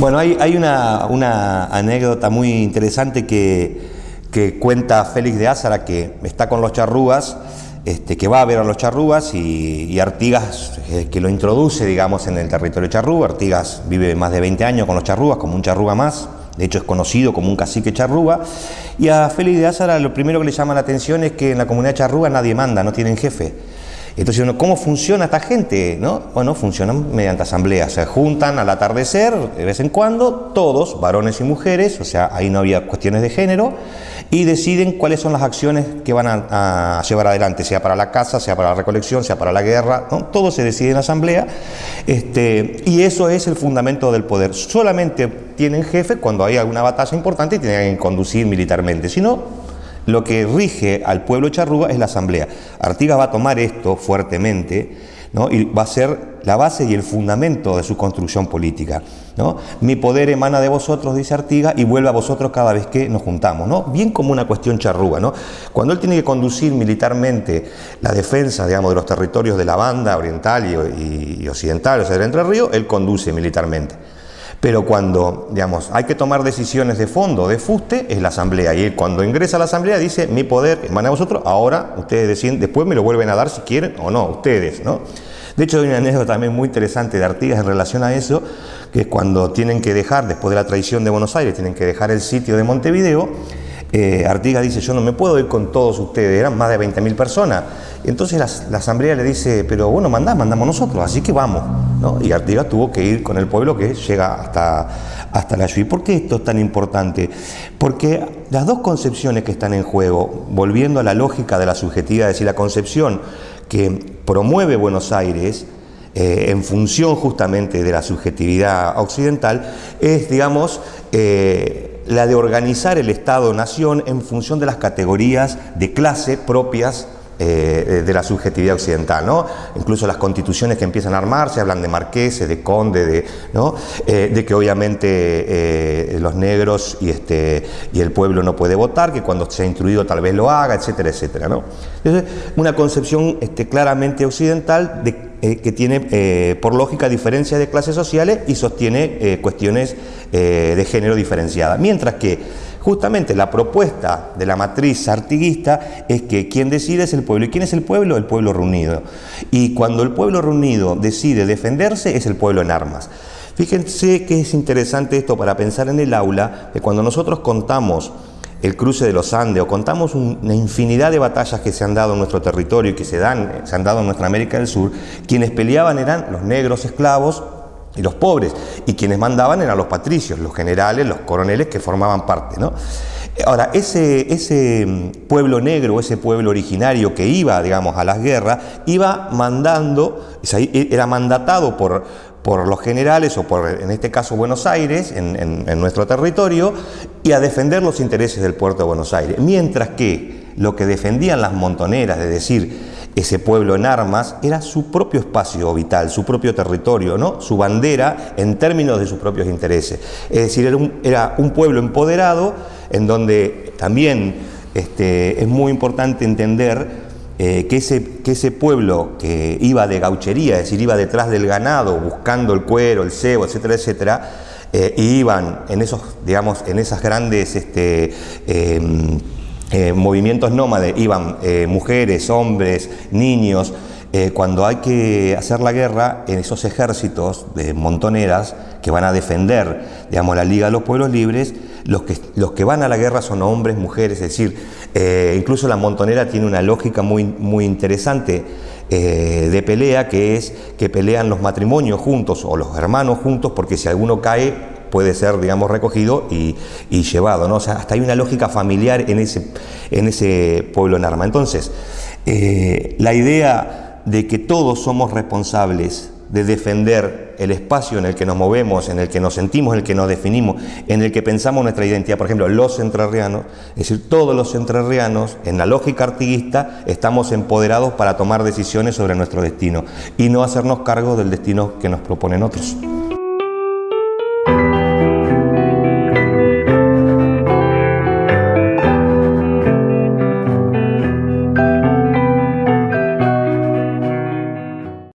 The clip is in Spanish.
Bueno, hay, una, anécdota muy interesante que, cuenta Félix de Ázara, que está con los charrúas, este, que va a ver a los charrúas y, y Artigas eh, que lo introduce, digamos, en el territorio charrúa. Artigas vive más de 20 años con los charrúas, como un charrúa más, de hecho es conocido como un cacique charrúa. Y a Félix de Ázara lo primero que le llama la atención es que en la comunidad charrúa nadie manda, no tienen jefe. Entonces, ¿cómo funciona esta gente? ¿No? Bueno, funcionan mediante asambleas, se juntan al atardecer, de vez en cuando, todos, varones y mujeres, o sea, ahí no había cuestiones de género, y deciden cuáles son las acciones que van a, llevar adelante, sea para la casa, sea para la recolección, sea para la guerra, todo se decide en asamblea, este, y eso es el fundamento del poder. Solamente tienen jefe cuando hay alguna batalla importante y tienen que conducir militarmente, si no, lo que rige al pueblo charrúa es la asamblea. Artigas va a tomar esto fuertemente ¿no? y va a ser la base y el fundamento de su construcción política. ¿no? Mi poder emana de vosotros, dice Artigas, y vuelve a vosotros cada vez que nos juntamos. ¿no? Bien como una cuestión charrúa. ¿no? Cuando él tiene que conducir militarmente la defensa digamos, de los territorios de la banda oriental y, y occidental, o sea, del Entre Ríos, él conduce militarmente. Pero cuando, digamos, hay que tomar decisiones de fondo, de fuste, es la asamblea. Y cuando ingresa a la asamblea dice, mi poder emana a vosotros, ahora ustedes deciden, después me lo vuelven a dar si quieren o no, ustedes, ¿no? De hecho, hay una anécdota también muy interesante de Artigas en relación a eso, que es cuando tienen que dejar, después de la traición de Buenos Aires, tienen que dejar el sitio de Montevideo, eh, Artigas dice, yo no me puedo ir con todos ustedes, eran más de 20.000 personas. Entonces la, asamblea le dice, pero bueno, mandá, mandamos nosotros, así que vamos. Y Artigas tuvo que ir con el pueblo que llega hasta, hasta la Yui. ¿Por qué esto es tan importante? Porque las dos concepciones que están en juego, volviendo a la lógica de la subjetividad, es decir, la concepción que promueve Buenos Aires, eh, en función justamente de la subjetividad occidental, es, digamos, eh, la de organizar el Estado-Nación en función de las categorías de clase propias eh, de la subjetividad occidental. ¿no? Incluso las constituciones que empiezan a armarse hablan de marqueses, de conde, de, que obviamente los negros y, este, y el pueblo no puede votar, que cuando sea instruido tal vez lo haga, etcétera, etcétera. ¿no? Entonces, una concepción este, claramente occidental de, que tiene por lógica diferencias de clases sociales y sostiene cuestiones de género diferenciadas. Mientras que Justamente la propuesta de la matriz artiguista es que quien decide es el pueblo. ¿Y quién es el pueblo? El pueblo reunido. Y cuando el pueblo reunido decide defenderse, es el pueblo en armas. Fíjense que es interesante esto para pensar en el aula, que cuando nosotros contamos el cruce de los Andes o contamos una infinidad de batallas que se han dado en nuestro territorio y que se, dan, se han dado en nuestra América del Sur, quienes peleaban eran los negros esclavos y los pobres, y quienes mandaban eran los patricios, los generales, los coroneles que formaban parte. ¿no? Ahora, ese, ese mm, pueblo negro, ese pueblo originario que iba, digamos, a las guerras, iba mandando, e, era mandatado por, por los generales, o por, en este caso, Buenos Aires, en, en nuestro territorio, y a defender los intereses del puerto de Buenos Aires. Mientras que lo que defendían las montoneras, de decir, ese pueblo en armas, era su propio espacio vital, su propio territorio, ¿no? su bandera en términos de sus propios intereses. Es decir, era un, era un pueblo empoderado en donde también este, es muy importante entender eh, que, ese, que ese pueblo que iba de gauchería, es decir, iba detrás del ganado buscando el cuero, el cebo, etcétera, etcétera, eh, y iban en esos, digamos, en esas grandes este, em, eh, movimientos nómades, iban mujeres, hombres, niños, eh, cuando hay que hacer la guerra en esos ejércitos de montoneras que van a defender digamos, la Liga de los Pueblos Libres, los que, los que van a la guerra son hombres, mujeres, es decir, incluso la montonera tiene una lógica muy, muy interesante de pelea, que es que pelean los matrimonios juntos o los hermanos juntos, porque si alguno cae, puede ser, digamos, recogido y, llevado, ¿no? O sea, hasta hay una lógica familiar en ese, en ese pueblo en arma. Entonces, eh, la idea de que todos somos responsables de defender el espacio en el que nos movemos, en el que nos sentimos, en el que nos definimos, en el que pensamos nuestra identidad. Por ejemplo, los entrerrianos, es decir, todos los entrerrianos, en la lógica artiguista, estamos empoderados para tomar decisiones sobre nuestro destino y no hacernos cargo del destino que nos proponen otros.